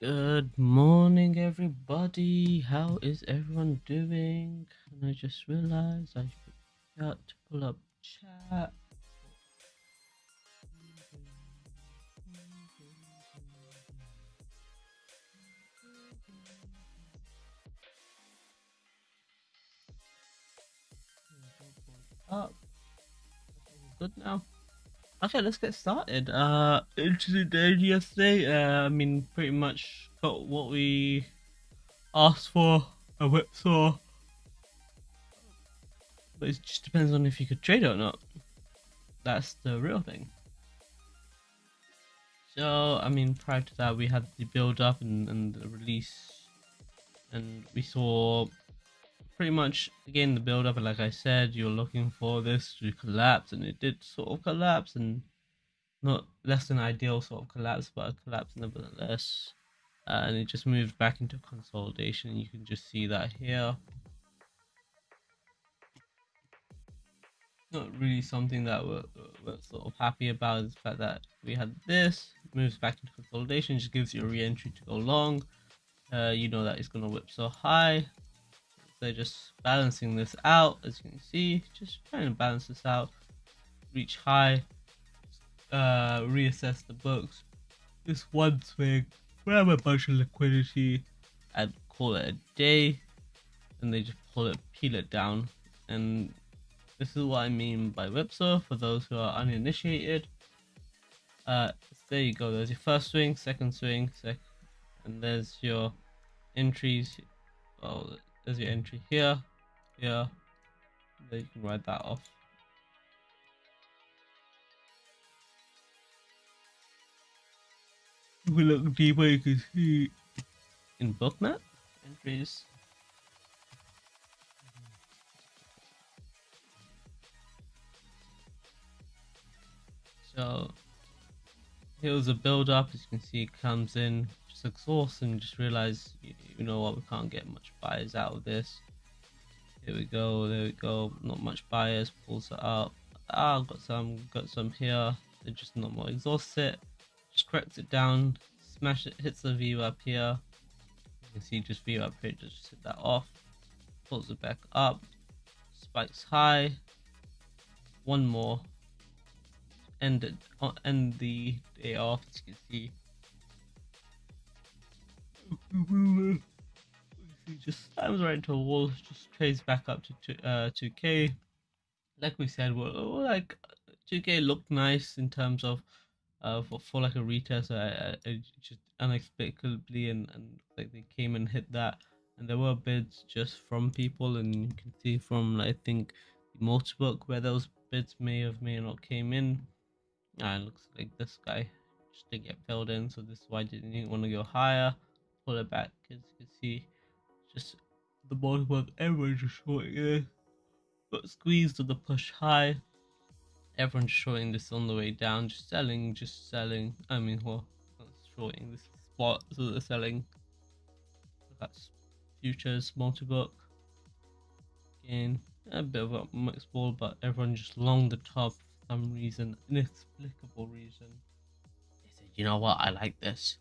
Good morning, everybody. How is everyone doing? And I just realized I forgot to pull up chat. Okay, let's get started. Uh, interesting day yesterday. Uh, I mean, pretty much got what we asked for. A whipsaw. But it just depends on if you could trade or not. That's the real thing. So, I mean, prior to that, we had the build up and, and the release, and we saw pretty much again the build up. And like I said, you're looking for this to collapse, and it did sort of collapse, and not less than ideal sort of collapse, but a collapse nevertheless. Uh, and it just moved back into consolidation. You can just see that here. Not really something that we're, we're sort of happy about is the fact that we had this moves back into consolidation, just gives you a re-entry to go long. Uh, you know that it's gonna whip so high. They're just balancing this out, as you can see, just trying to balance this out, reach high, uh, reassess the books. This one swing, grab a bunch of liquidity, and call it a day, and they just pull it, peel it down, and this is what I mean by whipsaw for those who are uninitiated. Uh, there you go. There's your first swing, second swing, sec, and there's your entries. Oh, there's your entry here, here. There you can write that off. If we look deeper, you can see in bookmap entries. So here was a build up, as you can see, it comes in, just exhaust and just realize, you, you know what, we can't get much buyers out of this. Here we go, there we go, not much buyers, pulls it up. Ah, got some, got some here, they're just not more exhaust it just corrects it down, smash it, hits the VWAP here. You can see just VWAP here, just hit that off, pulls it back up, spikes high, one more, end it, uh, end the day off, as you can see. just slams right into a wall, just trades back up to uh, 2k. Like we said, well, like 2k looked nice in terms of uh, for, for like a retest. I, I, just unexpectedly and, and like they came and hit that, and there were bids just from people, and you can see from I think the multi-book where those bids may have may not came in. Uh, and looks like this guy just didn't get filled in, so this is why I didn't want to go higher. Pull it back, as you can see, just the multi-book everyone just shorting it, got squeezed to the push high everyone's shorting this on the way down, just selling, just selling. I mean, well, shorting this spot, so they're selling. That's futures, multi-book. Again, a bit of a mixed ball, but everyone just long the top some reason, inexplicable reason. They said, you know what, I like this.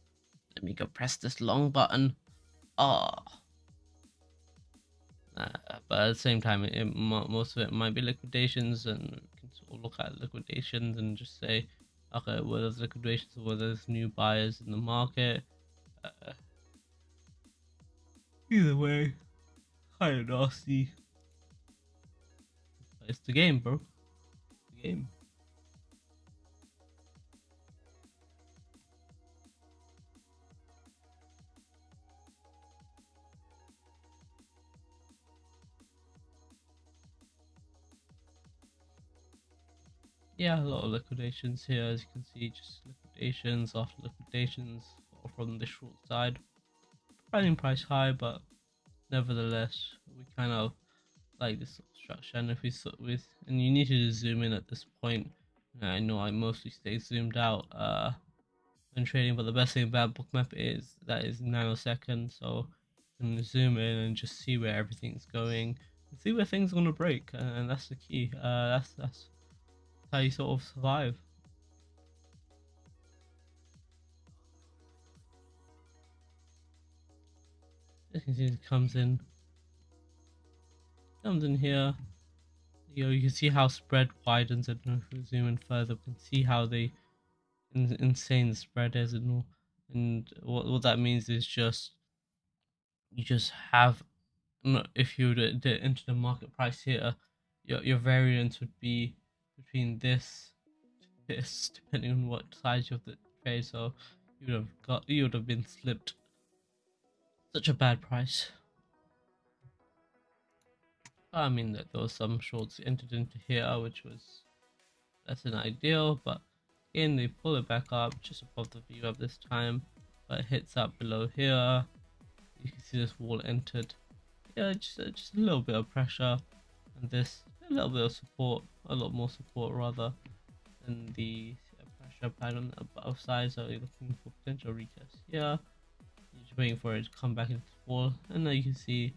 Let me go press this long button. Oh. Uh, but at the same time, it, it, most of it might be liquidations and sort of look at liquidations and just say, okay, well, there's liquidations or there's new buyers in the market. Uh, either way, kind of nasty. It's the game, bro. The game. Yeah, a lot of liquidations here, as you can see, just liquidations after liquidations from the short side. Running price high, but nevertheless, we kind of like this structure. And if we sort with, and you need to zoom in at this point. I know I mostly stay zoomed out uh, when trading, but the best thing about Bookmap is that is nanosecond, so you can zoom in and just see where everything's going, see where things are gonna break, and that's the key. Uh, that's that's how you sort of survive. As you can see, it comes in, comes in here. You know, you can see how spread widens. and if we zoom in further, we can see how they in, insane the spread is and. And what what that means is just you just have if you were to enter the market price here, your your variance would be between this this depending on what size of the trade. So you would have got you would have been slipped such a bad price. I mean that there was some shorts entered into here, which was less than ideal, but again they pull it back up just above the VWAP this time, but it hits up below here. You can see this wall entered. Yeah, just, just a little bit of pressure, and this a little bit of support, a lot more support rather than the uh, pressure applied on uh, the above side. So you're looking for potential retest. Here. You're just waiting for it to come back into the wall, and now you can see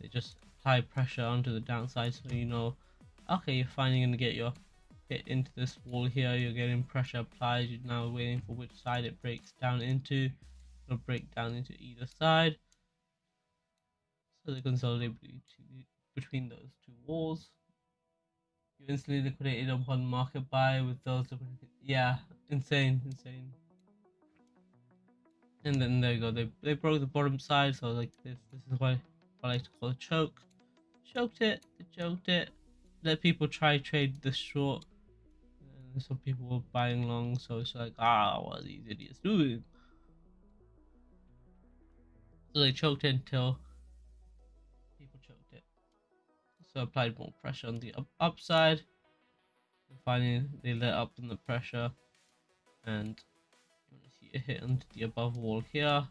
they just apply pressure onto the downside so you know okay you're finally going to get your hit into this wall here. You're getting pressure applied. You're now waiting for which side it breaks down into. It'll break down into either side. So they consolidate between those two walls you instantly liquidated upon market buy with those yeah insane insane and then there you go they, they broke the bottom side so like this this is why I like to call a choke choked it, choked it. Let people try trade the short. And some people were buying long, so it's like, ah, what are these idiots doing? So they choked it until So applied more pressure on the up upside. And finally, they let up on the pressure, and see a hit onto the above wall here.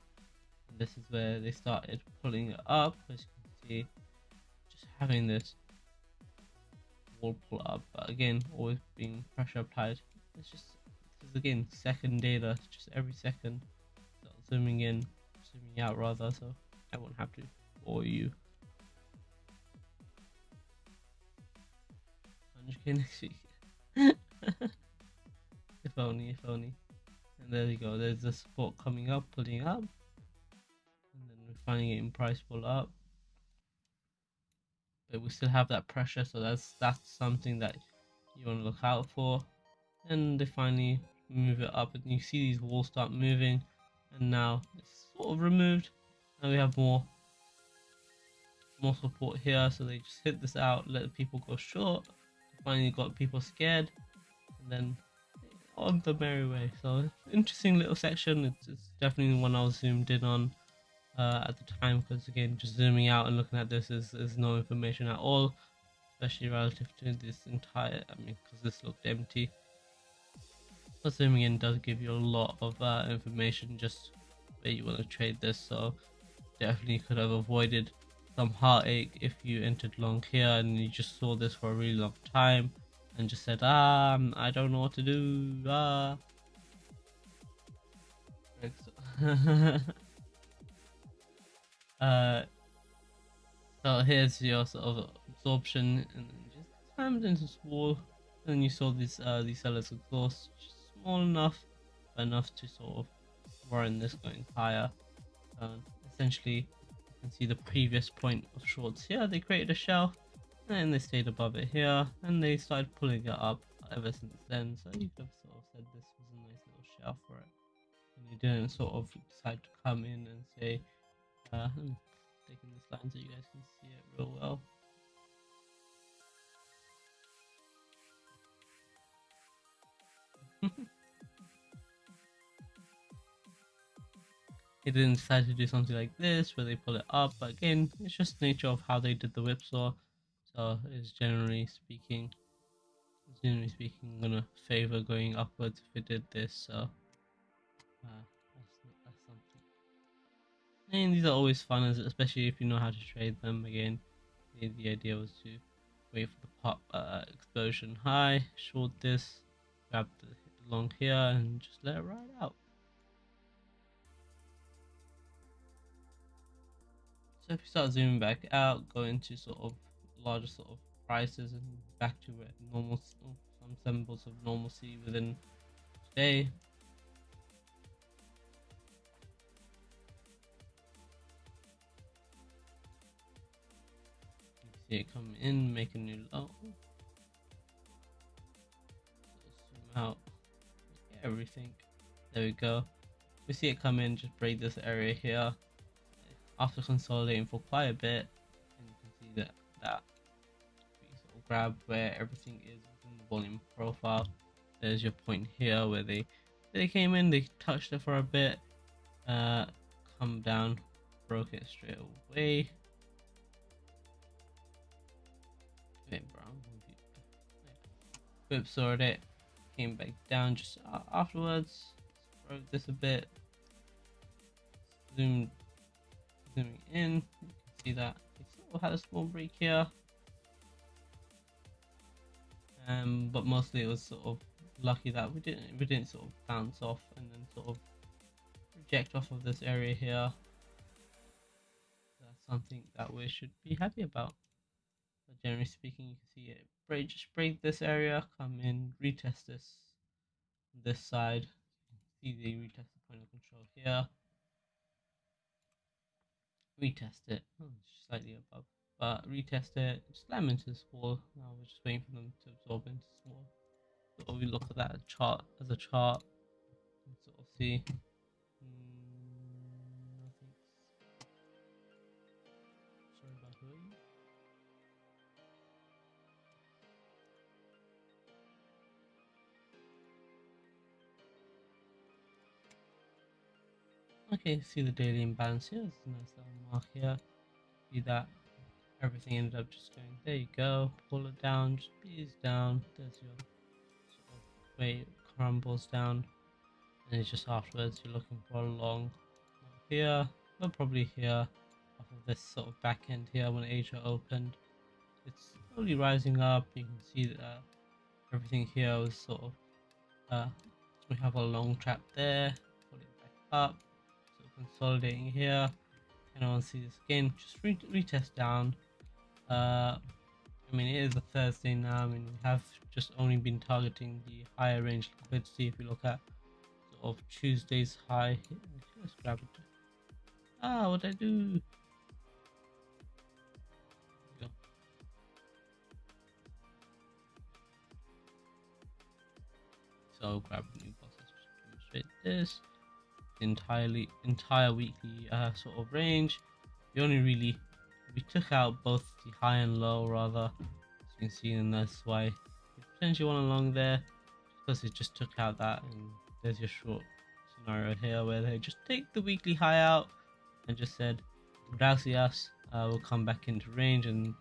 And this is where they started pulling it up, as you can see just having this wall pull up, but again, always being pressure applied. It's just, is again second data, just every second. Zooming in, zooming out rather, so I won't have to bore you. 100k next week. if only, if only. And there you go, there's the support coming up, pulling up. And then we're finally getting price pull up but we still have that pressure so that's that's something that you want to look out for and they finally move it up and you see these walls start moving and now it's sort of removed and we have more more support here so they just hit this out let the people go short finally got people scared and then on the merry way. So interesting little section. It's, it's definitely one i was zoomed in on uh, at the time because again just zooming out and looking at this is, is no information at all especially relative to this entire I mean because this looked empty. But zooming in does give you a lot of uh, information just where you want to trade this so definitely could have avoided some heartache if you entered long here and you just saw this for a really long time and just said ah I don't know what to do ah Uh, so here's your sort of absorption, and just slammed into this wall. And you saw these uh, these sellers exhaust, small enough, enough to sort of warrant this going higher. Um, essentially, see the previous point of shorts here. They created a shelf, and they stayed above it here, and they started pulling it up ever since then. So you could have sort of said this was a nice little shelf for it, and they didn't sort of decide to come in and say uh, I'm taking this line so you guys can see it real well. He didn't decide to do something like this where they pull it up, but again, it's just nature of how they did the whipsaw. So it's generally speaking, generally speaking, I'm gonna favor going upwards if it did this. So uh, and these are always fun, especially if you know how to trade them. Again, the, the idea was to wait for the pop uh, explosion high, short this, grab the long here, and just let it ride out. So if you start zooming back out, go into sort of larger sort of prices and back to normal, oh, some symbols of normalcy within today. See it come in, make a new low. Zoom out everything. There we go. We see it come in, just break this area here. After consolidating for quite a bit, and you can see that that we sort of grab where everything is within the volume profile. There's your point here where they they came in, they touched it for a bit, uh, come down, broke it straight away. Wait, bro, whipsawed it, came back down just afterwards, broke this a bit, zoomed, zooming in, you can see that sort of had a small break here. Um, but mostly it was sort of lucky that we didn't we didn't sort of bounce off and then sort of reject off of this area here. That's something that we should be happy about. But generally speaking, you can see it break just break this area, come in, retest this this side. See the retest the point of control here. Retest it, oh, slightly above, but retest it, slam into this wall. Now we're just waiting for them to absorb into this wall sort of look at that chart as a chart and sort of see mm, nothing. Sorry about? Okay, see the daily imbalance here. It's nice mark here. See that everything ended up just going. There you go. Pull it down. Just ease down. There's your way crumbles down and it's just afterwards you're looking for a long here but probably here off of this sort of back end here when Asia opened it's slowly rising up you can see that everything here was sort of uh, we have a long trap there pull it back up so consolidating here I want to see this again just re retest down uh, I mean, it is a Thursday now. I mean, we have just only been targeting the higher range liquidity. If you look at sort of Tuesday's high, let's grab it. Ah, what I do? So grab new. Let's demonstrate this entirely entire weekly uh, sort of range. We only really we took out both the high and low rather. As you can see and that's why we potentially one along there. Because it just took out that and there's your short scenario here where they just take the weekly high out and just said gracias uh, will come back into range and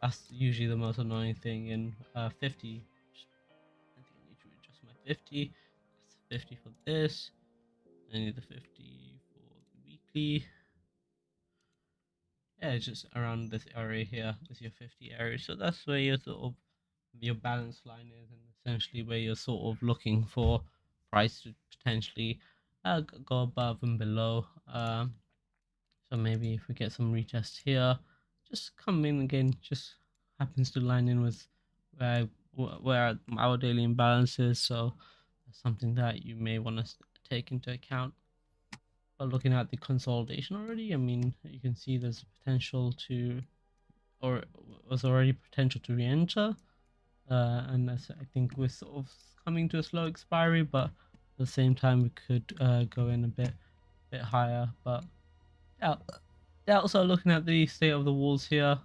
that's usually the most annoying thing in uh, 50 I think I need to adjust my 50 that's 50 for this I need the 50 for the weekly yeah, just around this area here is your 50 area. So that's where your sort of your balance line is, and essentially where you're sort of looking for price to potentially uh, go above and below. Um, so maybe if we get some retest here, just come in again, just happens to line in with where where our daily imbalance is. So that's something that you may want to take into account But looking at the consolidation already, I mean, you can see there's potential to, or was already potential to re-enter. Uh, and I think we're sort of coming to a slow expiry, but at the same time we could uh, go in a bit, bit higher. But yeah, yeah. Also looking at the state of the walls here,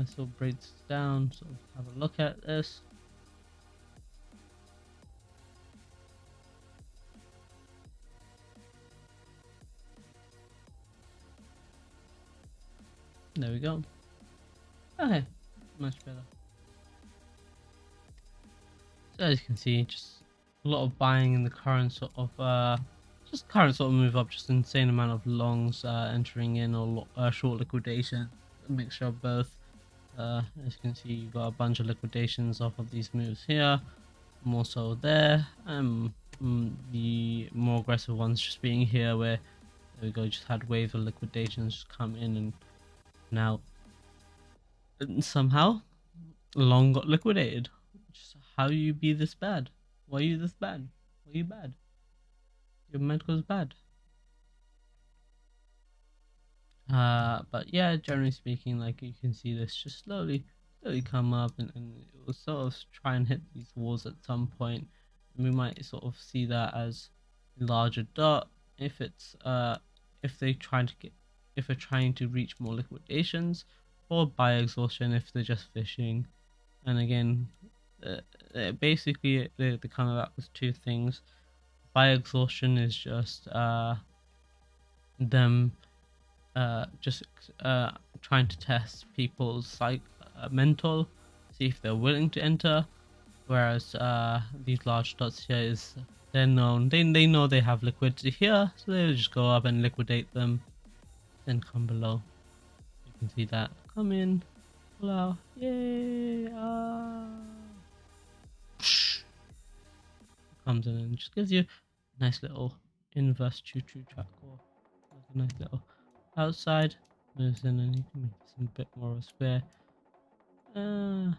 This will break this down, so have a look at this. There we go. Okay, much better. So as you can see, just a lot of buying in the current sort of, uh, just current sort of move up, just insane amount of longs uh, entering in or uh, short liquidation, a mixture of both. Uh, as you can see, you've got a bunch of liquidations off of these moves here, more so there. Um, mm, the more aggressive ones just being here, where there we go, just had waves of liquidations come in, and now somehow long got liquidated. just how you be this bad? Why are you this bad? Why are you bad? Your medical's bad. Uh, but yeah, generally speaking, like you can see this just slowly, slowly come up and, and it will sort of try and hit these walls at some point. And we might sort of see that as a larger dot if it's uh if they try to get if they're trying to reach more liquidations or by exhaustion if they're just fishing. And again, uh, uh basically they, they come about with two things. By exhaustion is just uh them uh, just uh, trying to test people's like uh, mental, see if they're willing to enter. Whereas uh, these large dots here is they're known, they they know they have liquidity here, so they'll just go up and liquidate them, then come below. You can see that come in, pull out, yay! Ah. Comes in and just gives you a nice little inverse choo-choo track or like a nice little outside. Moves in and you can make some bit more of a square uh,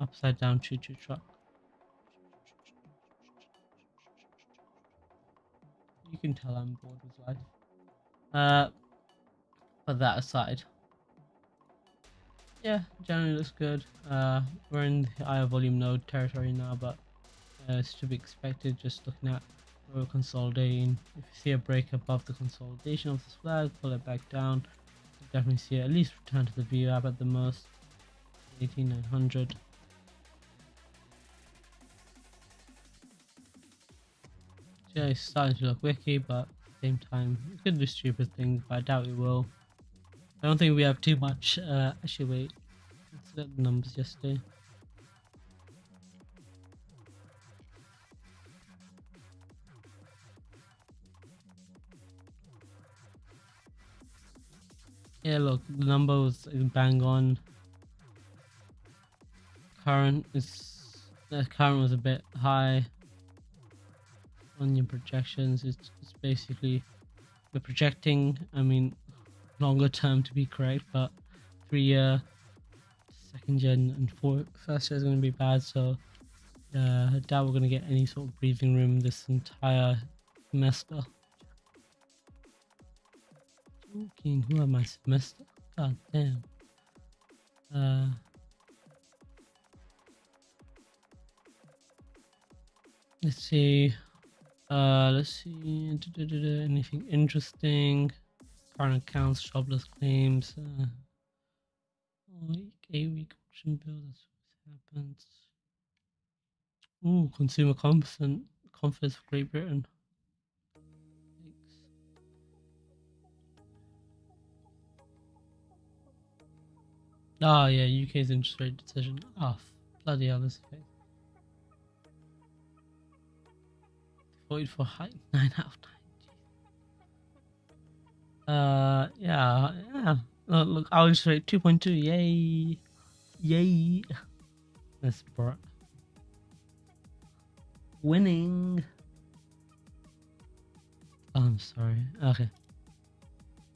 upside down choo choo truck. You can tell I'm bored with life. Uh but that aside. Yeah generally looks good. Uh we're in the higher volume node territory now but uh, it's to be expected just looking at we're consolidating. If you see a break above the consolidation of this flag, pull it back down. You definitely see it at least return to the VWAP at the most. 18900. Yeah, it's starting to look wiki, but at the same time, it could do stupid things, but I doubt it will. I don't think we have too much. Uh, actually, wait. Let's look at the numbers yesterday. Yeah, look, the number was bang on. Current is the current was a bit high on your projections. It's, it's basically we're projecting. I mean, longer term to be correct, but three year, second gen, and four first year is going to be bad. So uh, I doubt we're going to get any sort of breathing room this entire semester. Joking, who am I semester? God damn. Uh, let's see. Uh, let's see. Anything interesting? Current accounts, jobless claims. Uh, week, week option bill. That's what happens. Ooh, consumer confidence, confidence for Great Britain. Oh yeah, UK's interest rate decision. Oh bloody hell, this fake. Void for height nine out of nine. Uh yeah, yeah. Uh, look, look our interest rate two point two. Yay, yay. That's bro. Winning. Oh, I'm sorry. Okay.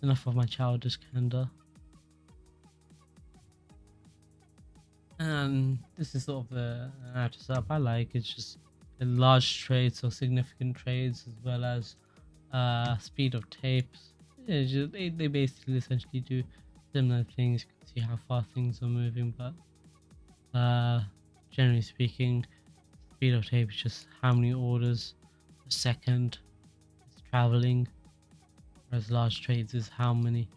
Enough of my childish candor. And this is sort of the outer setup I like. It's just large trades or significant trades as well as uh, speed of tapes. Just, they, they basically essentially do similar things. You can see how far things are moving, but uh, generally speaking, speed of tape is just how many orders a second it's traveling. Whereas large trades is how many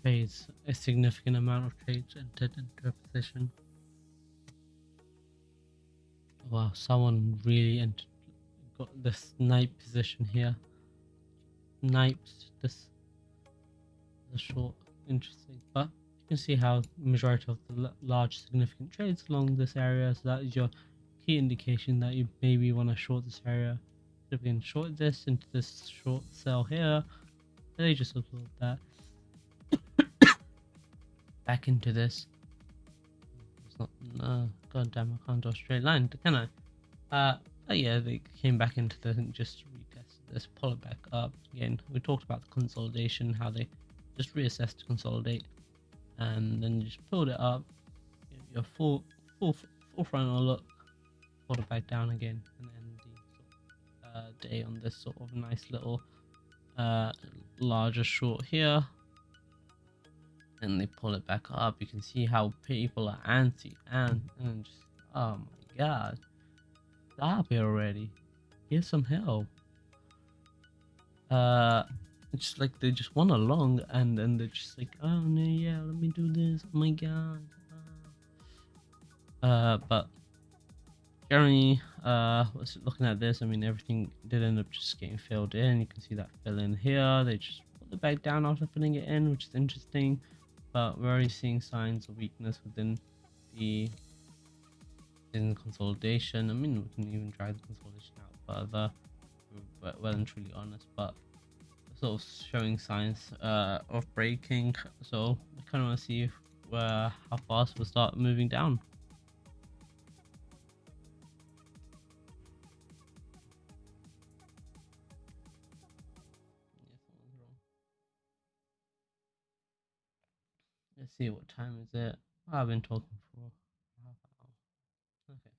trades, a significant amount of trades entered into a position. Wow, someone really got the snipe position here. Sniped this the short, interesting. But you can see how majority of the large significant trades along this area. So that is your key indication that you maybe want to short this area. If we can short this into this short sell here, they just absorb that back into this not. No, god damn, I can't draw a straight line, can I? Uh, oh yeah, they came back into the and just retested this, pull it back up again. We talked about the consolidation, how they just reassessed to consolidate, and then just pulled it up. Your full full full frontal look, pull it back down again, and then the uh, day on this sort of nice little uh, larger short here. And they pull it back up. You can see how people are anti and and just oh my god, stop it already. Get some help. Uh, it's just like they just want along and then they're just like, oh no, yeah, let me do this. Oh my god. Uh, but generally, uh, was looking at this, I mean, everything did end up just getting filled in. You can see that fill in here. They just put it back down after filling it in, which is interesting. But we're already seeing signs of weakness within the in consolidation. I mean, we can even drive the consolidation out further. well and truly honest, but sort of showing signs uh, of breaking. So I kind of want to see if, uh, how fast we'll start moving down. See what time is it. I've been talking for half hour. Okay.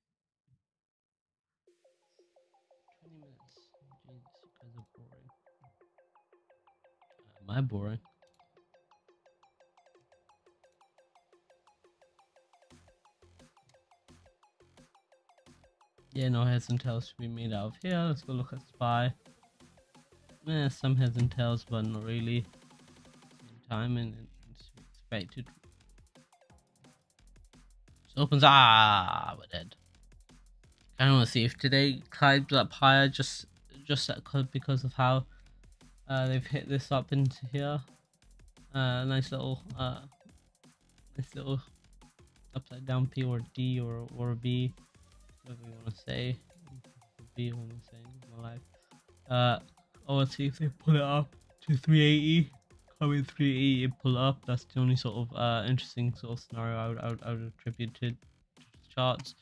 20 minutes. Jesus, you guys are boring. Am I boring? Yeah, no heads and tails to be made out of here. Let's go look at spy. Yeah, some heads and tails, but not really. Same time and expected. So opens ah we're dead. I don't want to see if today climbs up higher just just because of how uh, they've hit this up into here. Uh, nice little uh, nice little upside down P or D or or B, whatever you want to say. B when I'm saying my life. Uh, oh, let's see if they pull it up to 380 coming 380 pull up. That's the only sort of uh, interesting sort of scenario I would, I would, I would attribute to, to charts.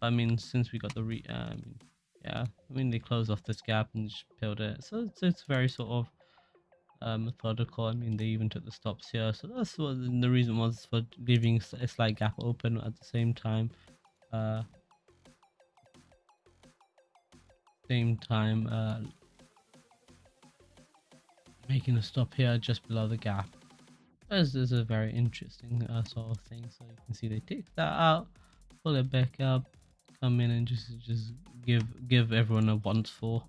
I mean, since we got the re, uh, I mean, yeah, I mean they closed off this gap and just peeled it, so it's, it's very sort of uh, methodical. I mean, they even took the stops here, so that's what the reason was for leaving a slight gap open at the same time. Uh, same time, uh, making a stop here just below the gap. This is a very interesting uh, sort of thing. So you can see they take that out, pull it back up, come in and just just give give everyone a once for,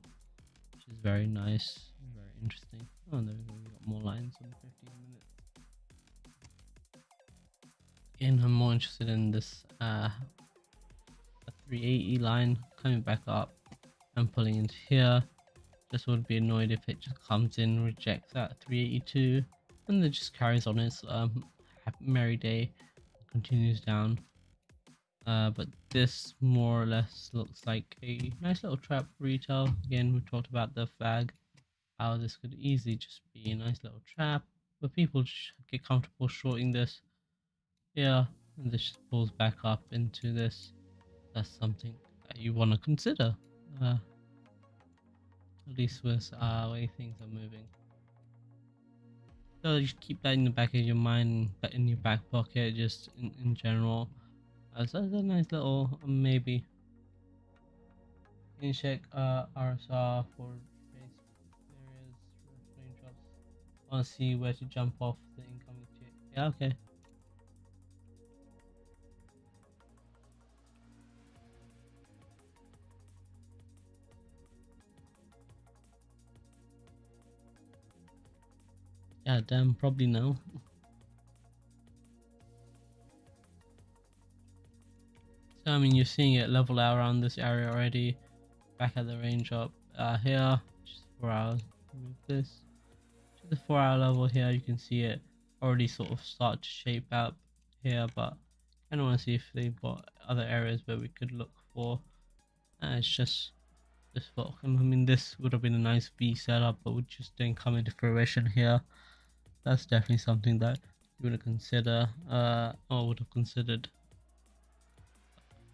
which is very nice, very interesting. Oh, there we go. We got more lines in 15 minutes. Again, I'm more interested in this uh, 380 line coming back up and pulling into here just would be annoyed if it just comes in, rejects that 382, and then just carries on its um, merry day, continues down. Uh, but this more or less looks like a nice little trap for retail. Again, we talked about the fag, how this could easily just be a nice little trap, but people get comfortable shorting this. Yeah, and this just pulls back up into this. That's something that you want to consider. Uh, at least with uh, way things are moving. So just keep that in the back of your mind, but in your back pocket, just in, in general. Uh, so that's a nice little um, maybe. You check uh, RSR for areas, raindrops. Want to see where to jump off the incoming jet? Yeah, okay. Yeah, damn, probably no. So, I mean, you're seeing it level out around this area already. Back at the range up uh, here, just four hours. Move this to the four hour level here. You can see it already sort of start to shape up here, but I don't want to see if they've got other areas where we could look for. Uh, it's just this book. I mean, this would have been a nice V setup, but we just didn't come into fruition here that's definitely something that you would consider uh or would have considered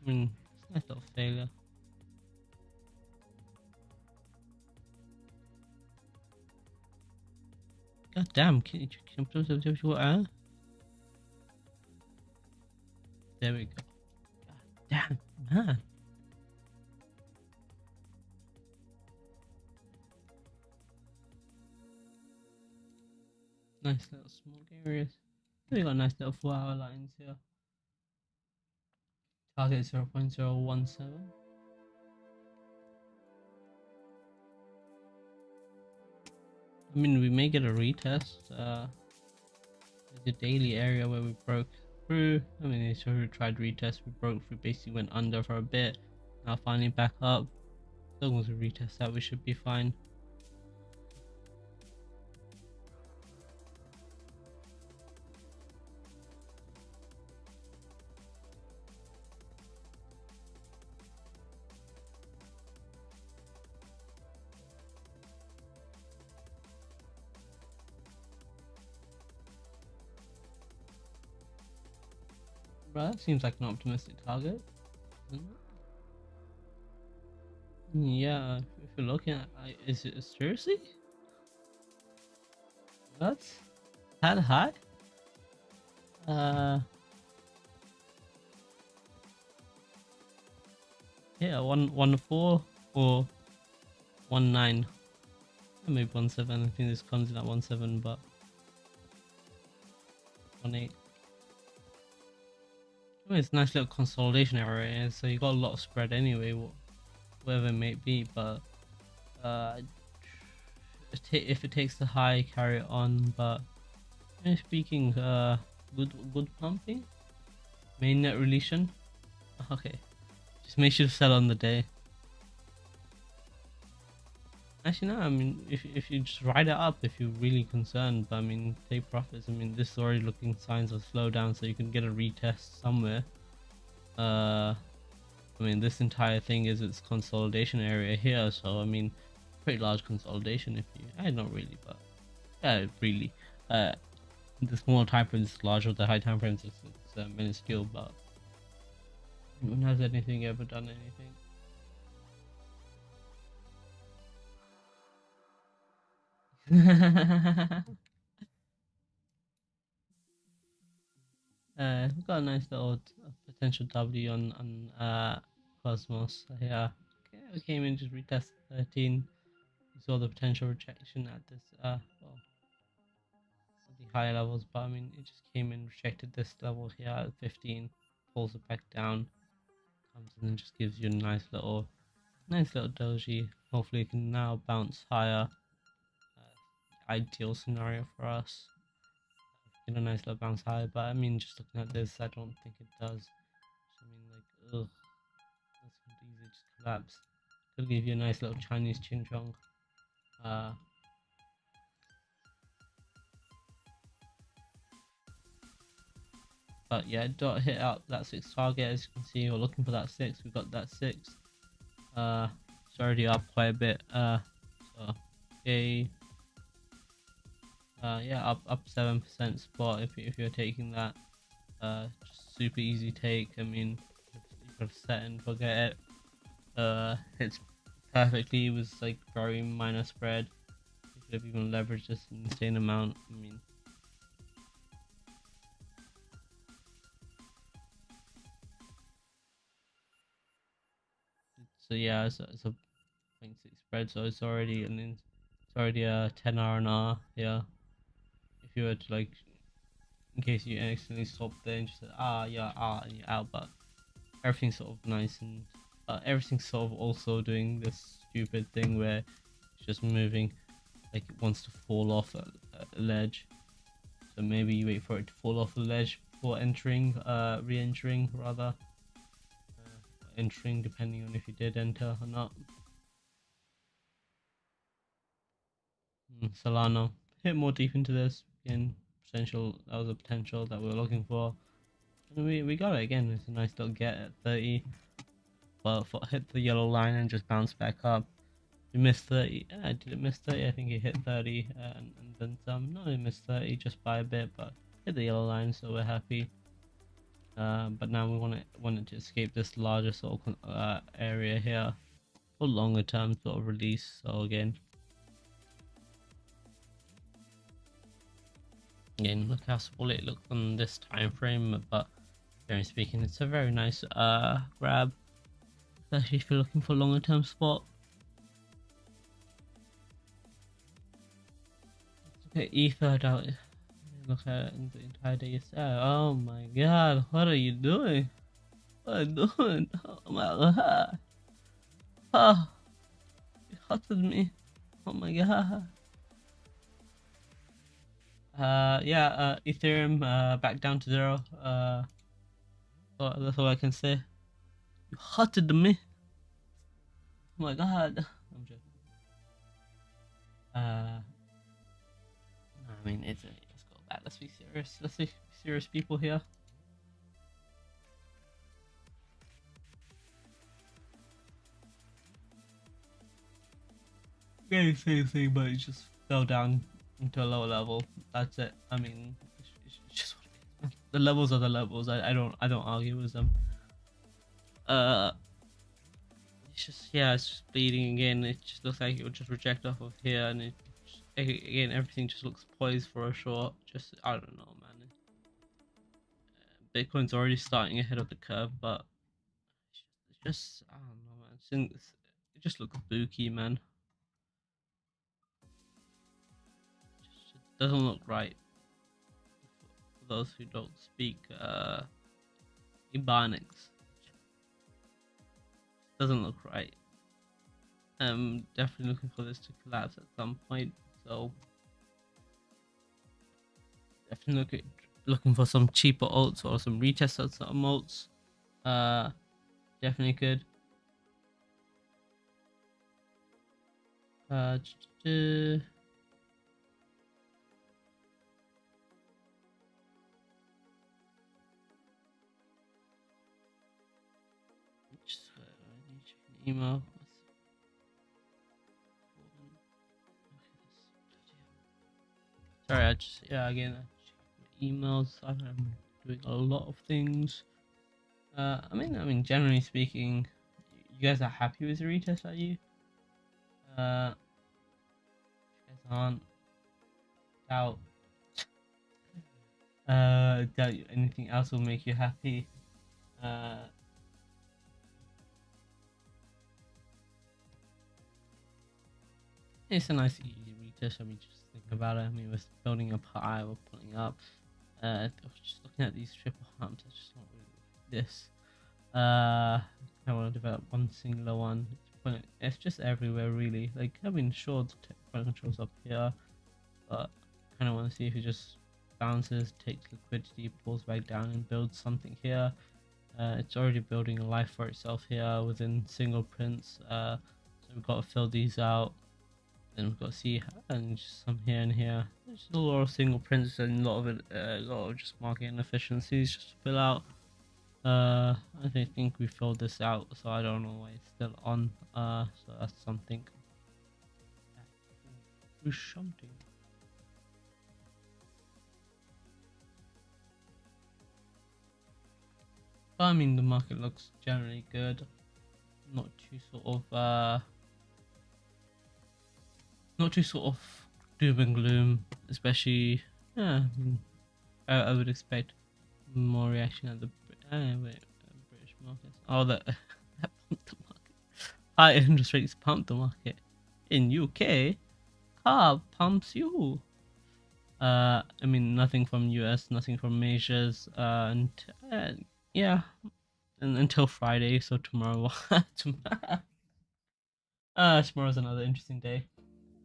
I mean it's a nice little failure God damn, can you, can you what, uh? There we go. God Damn, man. Nice little small areas. We got nice little flower lines here. Target 0 0.017. I mean, we may get a retest. Uh, the daily area where we broke through. I mean, so we tried retest, we broke through, basically went under for a bit. Now finally back up. As long as we retest that, we should be fine. Seems like an optimistic target. Yeah, if you're looking at, is it seriously? What? That high? Uh. Yeah, one one four or one nine. Maybe one seven. I think this comes in at one seven, but one eight. Well, it's a nice little consolidation area, so you got a lot of spread anyway, whatever it may be. But uh, if it takes the high, carry it on. But speaking, uh, good good pumping, mainnet relation. Okay, just make sure to sell on the day. Actually, no. I mean, if if you just ride it up, if you're really concerned, but I mean, take profits. I mean, this is already looking signs of slowdown, so you can get a retest somewhere. Uh, I mean, this entire thing is its consolidation area here, so I mean, pretty large consolidation. If you, I not really, but yeah, really. Uh, the small time frames is larger, the high time frames is it's, uh, minuscule, but has anything ever done anything? uh, we've got a nice little potential W on on uh, Cosmos. Yeah, okay, we came in just retest 13. We saw the potential rejection at this uh well the higher levels, but I mean it just came in rejected this level here at 15, pulls it back down, comes in and just gives you a nice little nice little doji. Hopefully it can now bounce higher ideal scenario for us. Get a nice little bounce high, but I mean, just looking at this, I don't think it does. I mean, like, ugh, that's easy just collapse. Could give you a nice little Chinese Ching Chong. Uh, but yeah, dot hit out that six target as you can see. We're looking for that six. We got that six. Uh, it's already up quite a bit. Uh, so okay. Uh, yeah, up up seven percent spot if if you're taking that. Uh, super easy take. I mean, you could set and forget it. Uh, hits perfectly. It was like very minor spread. You could have even leveraged this insane amount. I mean. So yeah, it's, it's a 0.6 spread, so it's already an it's already a 10 R and R. Yeah you were to like, in case you accidentally stop there and just said, ah, yeah, ah, and you're out, but everything's sort of nice and uh, everything's sort of also doing this stupid thing where it's just moving like it wants to fall off a, a ledge. So maybe you wait for it to fall off the ledge before entering, uh, re-entering rather. Uh, entering depending on if you did enter or not. Mm, Solana, hit more deep into this potential that was a potential that we were looking for. And we, we got it again. It's a nice little get at 30 but hit the yellow line and just bounce back up. We missed 30 uh, did it miss 30 i think it hit 30 and, and then some. No it missed 30 just by a bit but hit the yellow line so we're happy. Uh, but now we want it wanted to escape this larger sort of uh, area here for longer term sort of release. So again Again, look how small it looks on this time frame, but generally speaking, it's a very nice uh grab, especially if you're looking for longer term spot. Look at Ether out. Look at the entire day yourself. Oh my god, what are you doing? What are you doing? Oh my god. Oh, you hotted me. Oh my god. Uh, yeah, uh, Ethereum uh, back down to zero. Uh, that's all I can say. You hotted me. Oh my god. I'm joking. Uh, I mean, it's a, let's go back. Let's be serious. Let's be serious people here. Yeah, same thing, but it just fell down into a lower level. That's it. I mean, just. The levels are the levels. I, I don't I don't argue with them. Uh, it's just yeah, it's just bleeding again. It just looks like it would just reject off of here, and it just, again everything just looks poised for a short. Just I don't know, man. Bitcoin's already starting ahead of the curve, but it's just I don't know, man. It's, it just looks spooky, man. Doesn't look right for those who don't speak uh, Ebonics. Doesn't look right. I'm definitely looking for this to collapse at some point. So definitely look at, looking for some cheaper alts or some retest of some alts. Uh, definitely good. Uh, email. Sorry, I just yeah again emails. I'm doing a lot of things. Uh, I mean, I mean, generally speaking, you guys are happy with the retest, are you? Uh, you guys aren't. Doubt. Uh, doubt anything else will make you happy. Uh, it's a nice easy retest. I mean, just think about it. I mean, we're building up high, we're pulling up. Uh, just looking at these triple humps, I just want really this. Uh, I want to develop one singular one. It's, it's just everywhere, really. Like, I mean, sure, the point controls up here, but I kind of want to see if it just bounces, takes liquidity, pulls back down, and builds something here. Uh, it's already building a life for itself here within single prints. Uh, so we've got to fill these out. Then we've got C and some here and here. There's a lot of single prints and a lot of it, uh, a lot of just market inefficiencies just to fill out. Uh, I think we filled this out, so I don't know why it's still on. Uh, so that's something. Something. I mean, the market looks generally good. Not too sort of uh not too sort of doom and gloom, especially. Yeah, I, I would expect more reaction at the uh, wait, uh, British markets. Oh, that that pumped the market. High interest rates pumped the market. In UK, car pumps you. Uh, I mean nothing from US, nothing from Asia's, uh, and uh, yeah, and until Friday. So tomorrow, tomorrow, uh, tomorrow's another interesting day.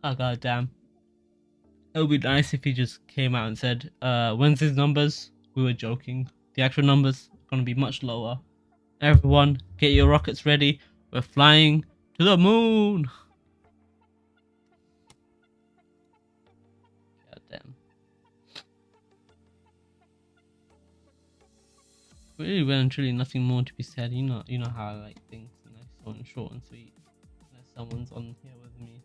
Oh god damn. It would be nice if he just came out and said, uh, when's his numbers, we were joking. The actual numbers are gonna be much lower. Everyone, get your rockets ready. We're flying to the moon. God damn. Really, well and truly, nothing more to be said. You know, you know how I like things nice, so short and sweet. Unless someone's on here with me.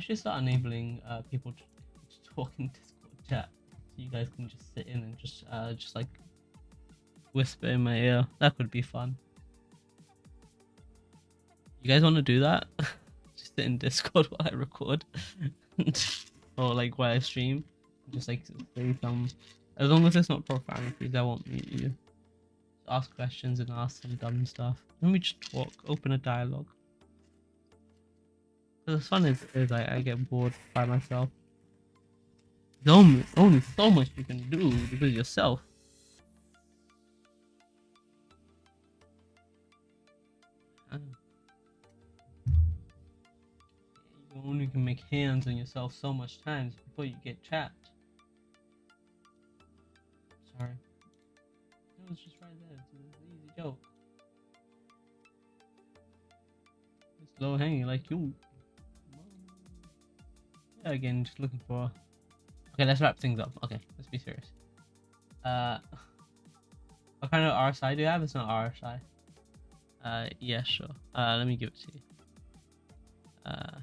I should start enabling uh, people to, to, talk in Discord chat, so you guys can just sit in and just uh, just like whisper in my ear. That could be fun. You guys want to do that? just sit in Discord while I record, or like while I stream, just like say some As long as it's not profanities, I won't mute you. Ask questions and ask some dumb stuff. Let me just talk, open a dialogue. The fun is, is I, I get bored by myself. There's only, only so much you can do because yourself. You only can make hands on yourself so much times before you get trapped. Sorry. It was just right there. It's an easy joke. It's low hanging like you. Again, just looking for. Okay, let's wrap things up. Okay, let's be serious. Uh, what kind of RSI do you have? It's not RSI. Uh, yeah, sure. Uh, let me give it to you. Uh.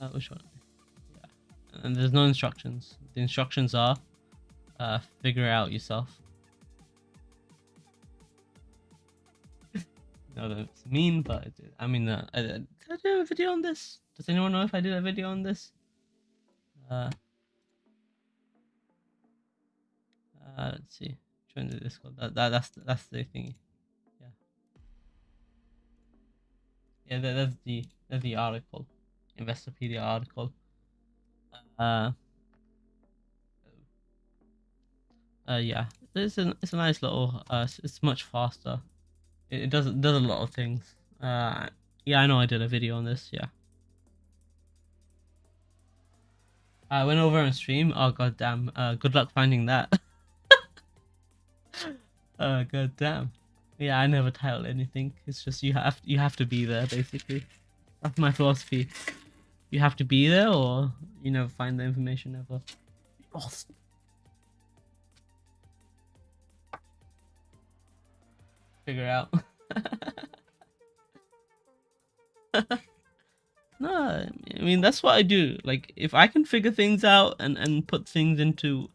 Uh, which one? Yeah. And there's no instructions. The instructions are, uh, figure out yourself. No, that's mean, but I mean, uh, uh, did I do a video on this? Does anyone know if I did a video on this? Uh, uh let's see. Join the Discord. That, that that's that's the thingy. Yeah. Yeah, that, that's the that's the article, Investopedia article. Uh. Uh, yeah, it's a it's a nice little. Uh, it's, it's much faster. It, does it does a lot of things. Uh, yeah, I know I did a video on this. Yeah. I went over on stream. Oh god damn. Uh, good luck finding that. oh god damn. Yeah, I never title anything. It's just you have you have to be there basically. That's my philosophy. You have to be there, or you never find the information ever. Lost. Figure out. no, I mean that's what I do. Like if I can figure things out and and put things into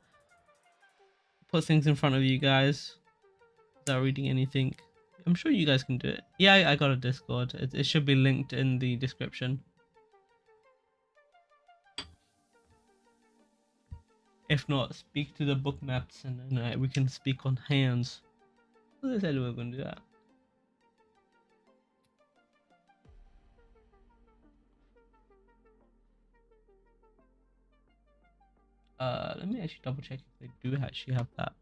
put things in front of you guys without reading anything, I'm sure you guys can do it. Yeah, I, I got a Discord. It, it should be linked in the description. If not, speak to the Bookmaps and then uh, we can speak on hands. Uh, let me actually double check if they do actually have that.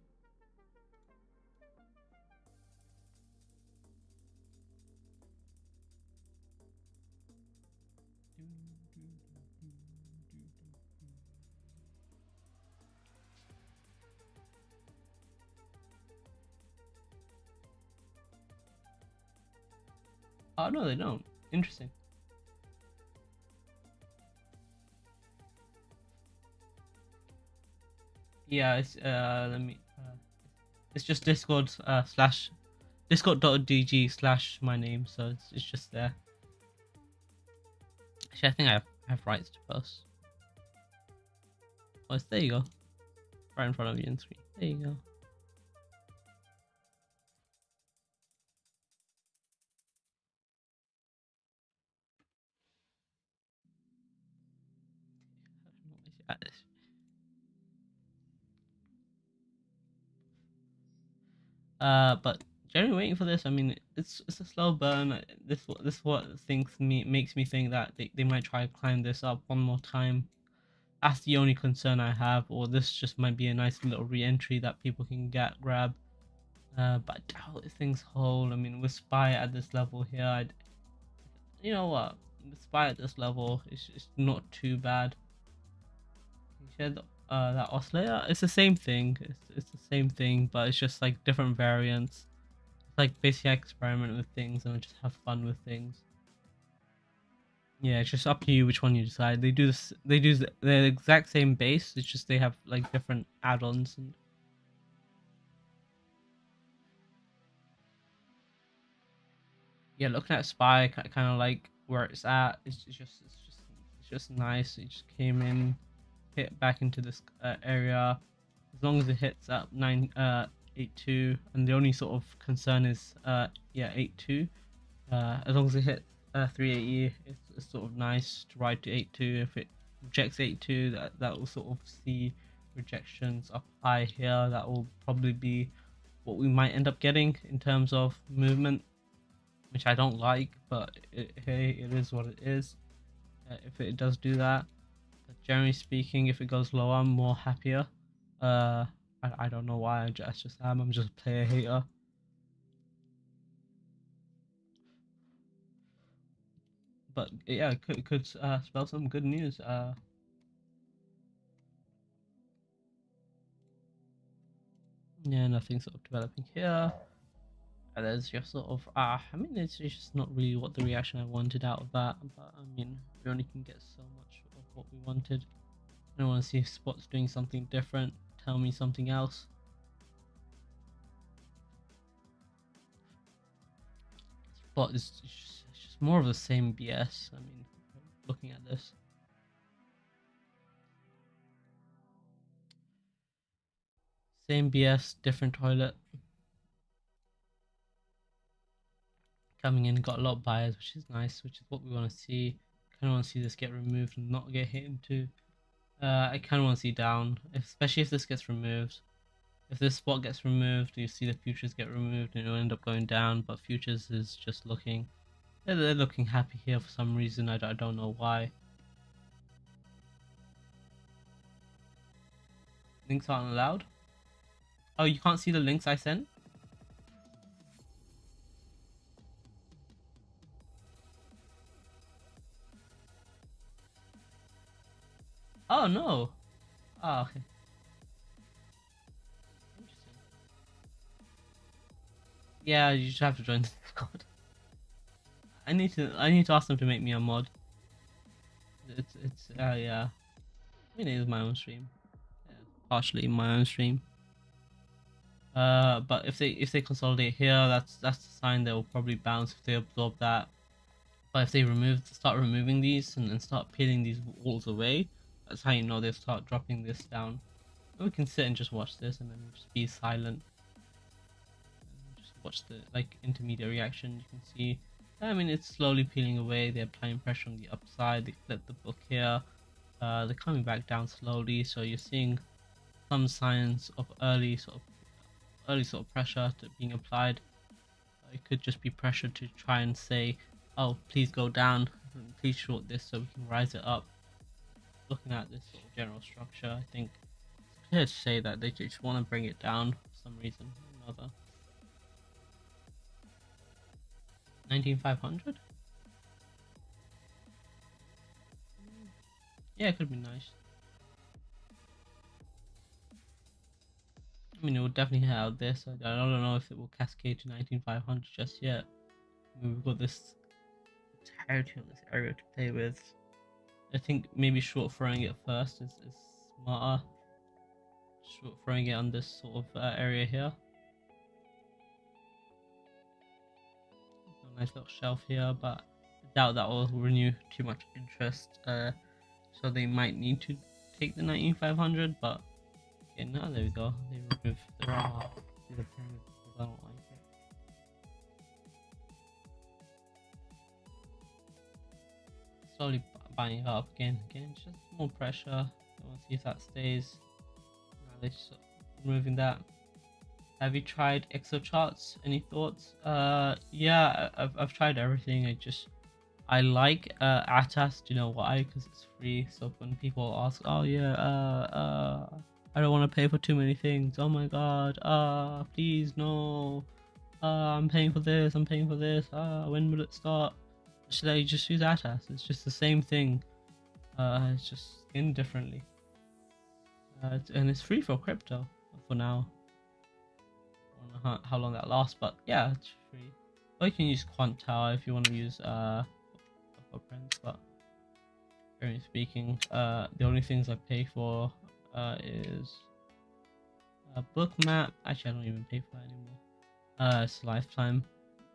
Oh no, they don't. Interesting. Yeah, it's uh, let me. Uh, it's just Discord uh slash Discord.gg slash my name, so it's it's just there. Actually, I think I have, I have rights to post. Oh, there you go. Right in front of you in screen. There you go. Uh, but generally waiting for this. I mean, it's it's a slow burn. This this what thinks me makes me think that they, they might try to climb this up one more time. That's the only concern I have, or this just might be a nice little re-entry that people can get grab. Uh, but I doubt if things hold. I mean, with Spy at this level here, I'd, you know what? With Spy at this level, it's, it's not too bad. Shared the uh, that oscillator. It's the same thing. It's, it's the same thing, but it's just like different variants. It's like basically I experiment with things and I just have fun with things. Yeah, it's just up to you which one you decide. They do this. They do the, the exact same base. It's just they have like different add-ons and. Yeah, looking at Spy, kind of like where it's at. It's just, it's just, it's just nice. It just came in hit back into this uh, area as long as it hits up 9 uh 82 and the only sort of concern is uh yeah 82 uh as long as it hit uh, 380, it's, it's sort of nice to ride to 82. If it rejects 82, that that will sort of see rejections up high here. That will probably be what we might end up getting in terms of movement, which I don't like, but it, hey, it is what it is. Uh, if it does do that, generally speaking, if it goes lower, I'm more happier. Uh, I, I don't know why. I just, just am. I'm just a player hater. But yeah, could could uh, spell some good news. Uh, yeah, nothing sort of developing here. And there's just sort of ah, I mean, it's just not really what the reaction I wanted out of that. But I mean, we only can get so much what we wanted. I want to see if Spot's doing something different. Tell me something else. Spot is just, just more of the same BS. I mean, looking at this. Same BS, different toilet. Coming in, got a lot of buyers, which is nice, which is what we want to see. Kind of want to see this get removed and not get hit into. Uh, I kind of want to see down, especially if this gets removed. If this spot gets removed, you see the futures get removed and it'll end up going down, but futures is just looking, they're, they're looking happy here for some reason, I, I don't know why. Links aren't allowed? Oh, you can't see the links I sent? Oh no. Oh, okay. Yeah, you just have to join the Discord. I need to I need to ask them to make me a mod. It's it's uh yeah. I mean it is my own stream. Yeah, partially my own stream. Uh, but if they if they consolidate here, that's that's the sign they will probably bounce if they absorb that. But if they remove start removing these and, and start peeling these walls away, that's how you know they start dropping this down. we can sit and just watch this and then just be silent. Just watch the like intermediate reaction. You can see. I mean, it's slowly peeling away. They're applying pressure on the upside. They flip the book here. Uh, they're coming back down slowly. So you're seeing some signs of early sort of early sort of pressure being applied. It could just be pressure to try and say, oh, please go down, please short this so we can rise it up. Looking at this sort of general structure, I think it's clear to say that they just want to bring it down for some reason or another. 19500? Mm. Yeah, it could be nice. I mean, it will definitely hit out this. I, don't know if it will cascade to 19500 just yet. We've got this entirety on this area to play with. I think maybe short throwing it first is, is smarter. Short throwing it on this sort of uh, area here. Nice little shelf here, but I doubt that will renew too much interest. Uh, so they might need to take the 19500, but Okay, now there we go. They remove the. Slowly buying it up again. Again, just more pressure. I want to see if that stays. Now they're just removing that. Have you tried Exocharts? Any thoughts? Uh, yeah, I've, I've tried everything. I just I like uh, Atas. Do you know why? Because it's free. So when people ask, oh yeah, uh, uh I don't want to pay for too many things. Oh my god. Uh, please no. Uh, I'm paying for this. I'm paying for this. Uh, when will it start? Should I just use Atas? It's just the same thing. Uh, it's just skinned differently. Uh, and it's free for crypto for now. I don't know how, how long that lasts, but yeah, it's free. Or you can use Quantower if you want to use uh for friends, but generally speaking, uh, the only things I pay for uh, is a Bookmap. Actually, I don't even pay for anymore. Uh, it's lifetime.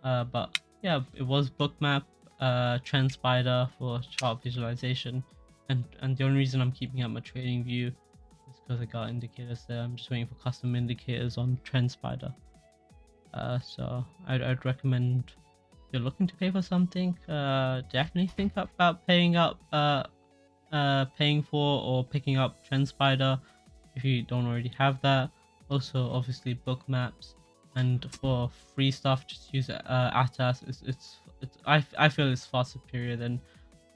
Uh, but yeah, it was Bookmap, uh, TrendSpider for chart visualization, and and the only reason I'm keeping up my TradingView is because I got indicators there. I'm just waiting for custom indicators on TrendSpider. Uh, so I'd, I'd recommend if you're looking to pay for something, uh, definitely think about paying up, uh, uh, paying for or picking up TrendSpider if you don't already have that. Also, obviously, Bookmaps and for free stuff, just use uh, Atas. It's, it's, it's I, I feel it's far superior than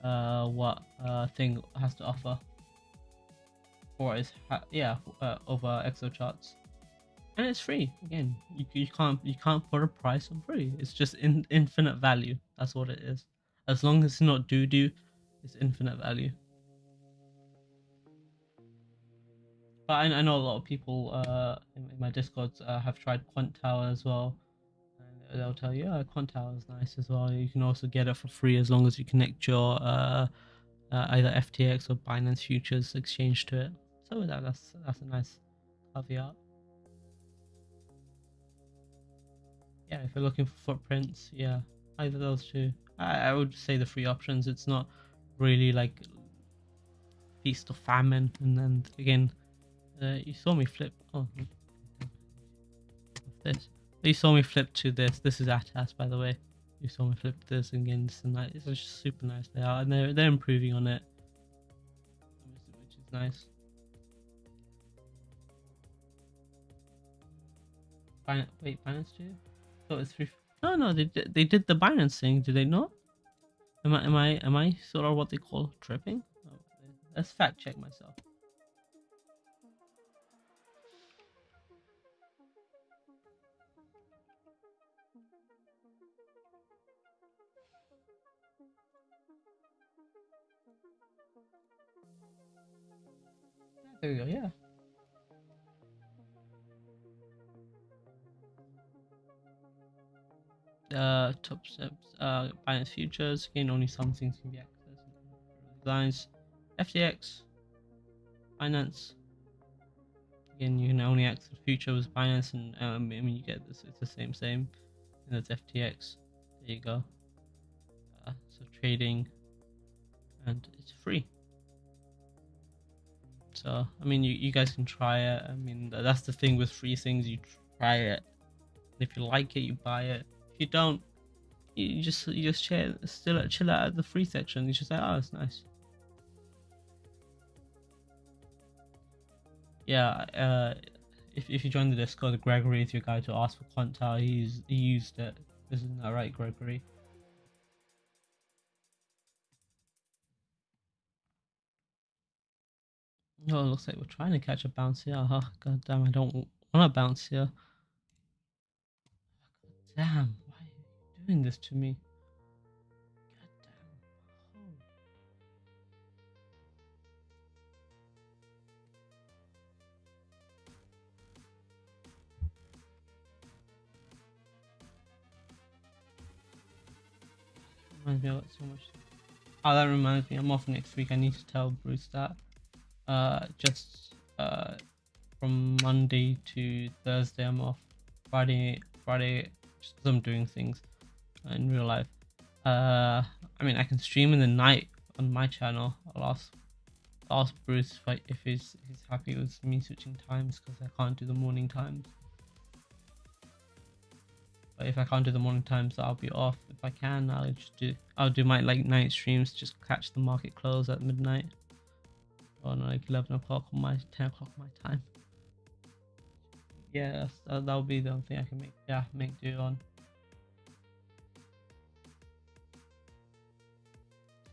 uh, what uh, Thing has to offer. Or is yeah uh, over Exocharts and it's free. Again you, you can't you can't put a price on free. It's just in, infinite value. That's what it is. As long as it's not doo doo it's infinite value. But I, I know a lot of people uh in, in my discords uh, have tried Quantower as well they'll tell you yeah Quantower is nice as well you can also get it for free as long as you connect your uh, uh either ftx or binance futures exchange to it so that, that's that's a nice caveat yeah, if you're looking for footprints, yeah, either those two. I, I would say the free options. It's not really like feast or famine. And then again, uh, you saw me flip. Oh, this. You saw me flip to this. This is Atas, by the way. You saw me flip this again. This and that. It's just super nice. They are, and they're they're improving on it, which is nice. wait, Binance too? Oh, it's free. No, no, they did, they did the Binance thing, did they not? Am I am I am I sort of what they call tripping? Oh, let's fact check myself. There we go. Yeah. uh, top steps, uh, Binance Futures. Again, only some things can be accessed. Designs, FTX, Binance. Again, you can only access the futures Binance, and um, I mean you get this. It's the same, same. And that's FTX. There you go. Uh, so trading, and it's free. So I mean, you you guys can try it. I mean, that's the thing with free things. You try it. If you like it, you buy it if you don't, you just you just chill, still chill out at the free section. You just say, oh, it's nice. Yeah, uh, if if you join the Discord, Gregory is your guy to ask for Quantower. He's he used it. Isn't that right, Gregory? Oh, it looks like we're trying to catch a bounce ah, here. Oh, God damn, I don't want to bounce here. God damn why are you doing this to me? God damn. Reminds me, so much. Oh, that reminds me, I'm off next week. I need to tell Bruce that. Uh, just uh, from Monday to Thursday, I'm off. Friday, Friday, just I'm doing things in real life. Uh, I mean, I can stream in the night on my channel. I'll ask, ask Bruce if, I, if he's, he's happy with me switching times because I can't do the morning times. But if I can't do the morning times, I'll be off. If I can, I'll just do I'll do my like night streams. Just catch the market close at midnight, or like eleven o'clock on my ten o'clock my time. Yeah, that'll be the only thing I can make. Yeah, make do on.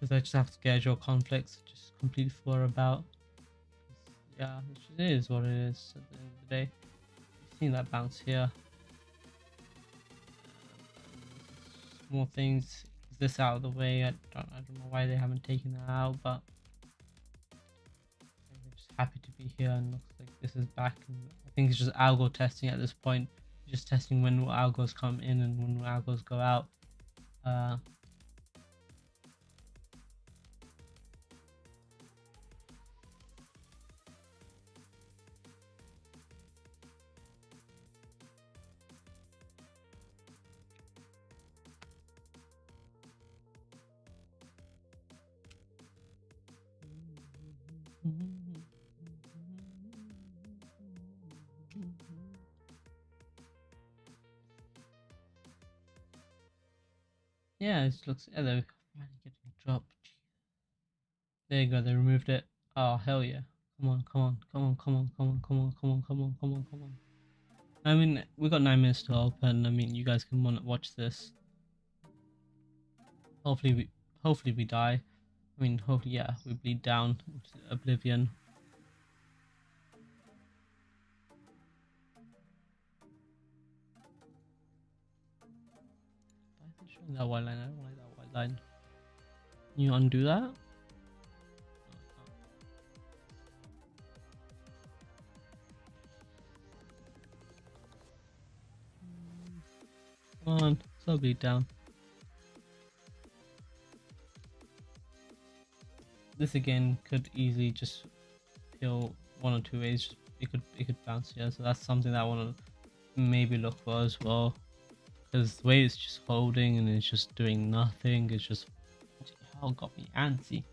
because I just have to schedule conflicts just completely for about. Yeah, it is what it is at the end of the day. You've seen that bounce here. More things. Is this out of the way? I don't, I don't know why they haven't taken that out, but happy to be here and looks like this is back. I think it's just algo testing at this point. Just testing when algos come in and when algos go out. Uh, Yeah, it looks. Yeah, they're getting a drop. There you go. They removed it. Oh hell yeah! Come on, come on, come on, come on, come on, come on, come on, come on, come on, come on. I mean, we got nine minutes to open. I mean, you guys can watch this. Hopefully we, hopefully we die. I mean, hopefully, yeah, we bleed down into oblivion. Can you undo that? Come on, so beat down. This again could easily just kill one or two ways. It could it could bounce here, so that's something that I want to maybe look for as well. Because the way it's just holding and it's just doing nothing, it's just hell got me antsy.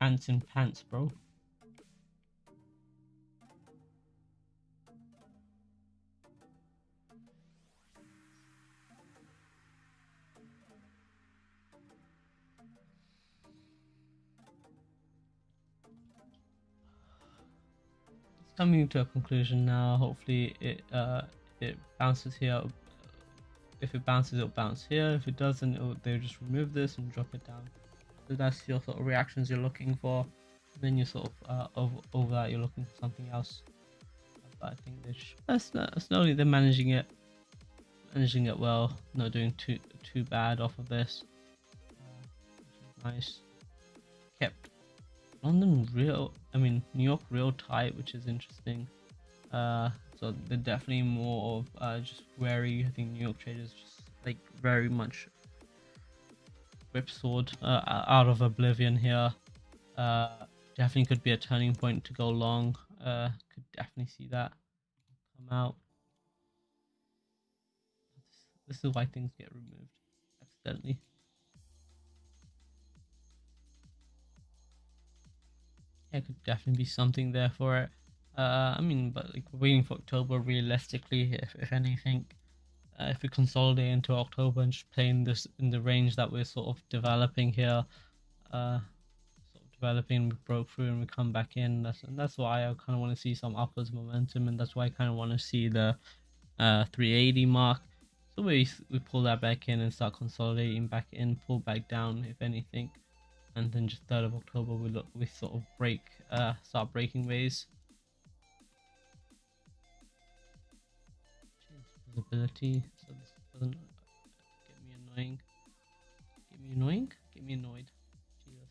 Ants in pants, bro. coming to a conclusion now. Hopefully it uh, it bounces here. If it bounces, it'll bounce here. If it doesn't, it'll, they'll just remove this and drop it down. So that's your sort of reactions you're looking for. And then you sort of uh, over, over that, you're looking for something else. But I think they're just, uh, slowly they're managing it, managing it well. Not doing too too bad off of this. Uh, nice. Kept London real, I mean New York real tight, which is interesting. Uh, so they're definitely more of uh, just wary. I think New York traders just like very much whipsawed uh, out of oblivion here. Uh, definitely could be a turning point to go long. Uh, could definitely see that come out. This is why things get removed accidentally. yeah, could definitely be something there for it. Uh, I mean, but like waiting for October realistically, if, if anything, uh, if we consolidate into October and just play in this in the range that we're sort of developing here, uh, sort of developing, we broke through and we come back in. That's and that's why I kind of want to see some upwards momentum, and that's why I kind of want to see the uh 380 mark. So we we pull that back in and start consolidating back in, pull back down if anything and then just 3rd of October we look we sort of break uh start breaking ways visibility so this doesn't get me annoying get me annoying get me annoyed Jesus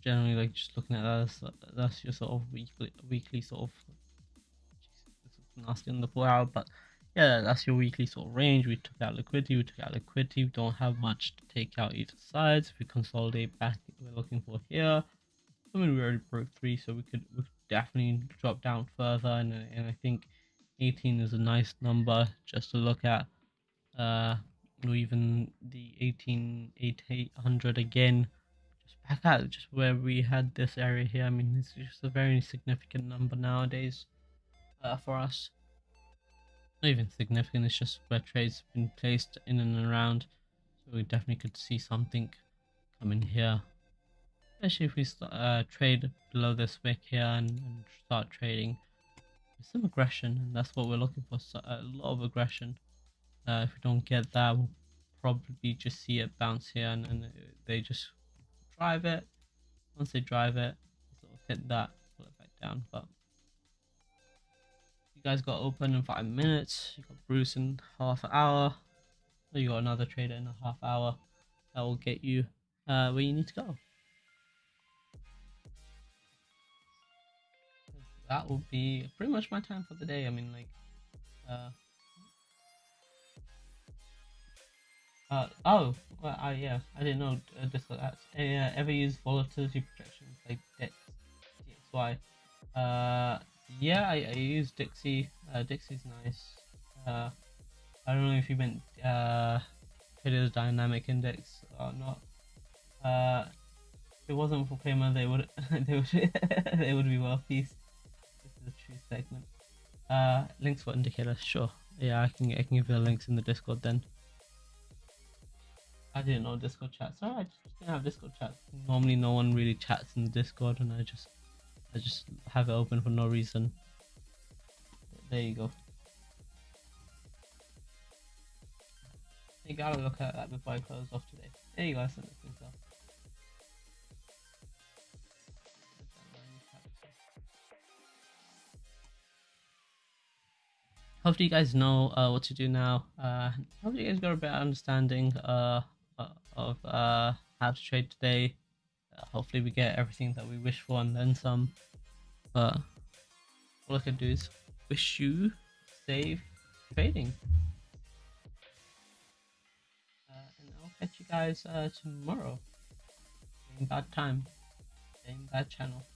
generally like just looking at that that's, your sort of weekly weekly sort of nasty on the four hour but yeah, that's your weekly sort of range. We took out liquidity, we took out liquidity. We don't have much to take out either sides. If we consolidate back, we're looking for here. I mean, we already broke three, so we could, we could definitely drop down further. And, and I think 18 is a nice number just to look at. Uh, or even the 18 800 again, just back at just where we had this area here. I mean, it's just a very significant number nowadays uh, for us not even significant, it's just where trades have been placed in and around. So we definitely could see something coming here. Especially if we uh, trade below this wick here and, and, start trading some aggression. And that's what we're looking for, so a lot of aggression. Uh, if we don't get that, we'll probably just see it bounce here and, and they just drive it. Once they drive it, sort of hit that, pull it back down. But you guys got open in five minutes. You got Bruce in half an hour. You got another trader in a half hour. That will get you uh, where you need to go. That will be pretty much my time for the day. I mean, like, uh, uh oh, well, uh, yeah, I didn't know uh, this. Uh, ever use volatility projections like DXY? Uh, yeah, I, I use Dixie. Uh, Dixie's nice. Uh, I don't know if you meant uh, Twitter's dynamic index or not. Uh, if it wasn't for Claymore, they would they would they would be is a true segment. Uh, links for indicator, sure. Yeah, I can I can give you the links in the Discord then. I didn't know Discord chat. Sorry, I just didn't have Discord chat. Normally, no one really chats in the Discord, and I just I just have it open for no reason. There you go. You gotta look at that before I close off today. There you go. I sent. Hopefully you guys know uh, what to do now. Uh, hopefully you guys got a better understanding uh, uh, of uh, how to trade today. Uh, hopefully we get everything that we wish for and then some. But all I can do is wish you safe trading. Uh, and I'll catch you guys uh, tomorrow. Same bad time, same bad channel.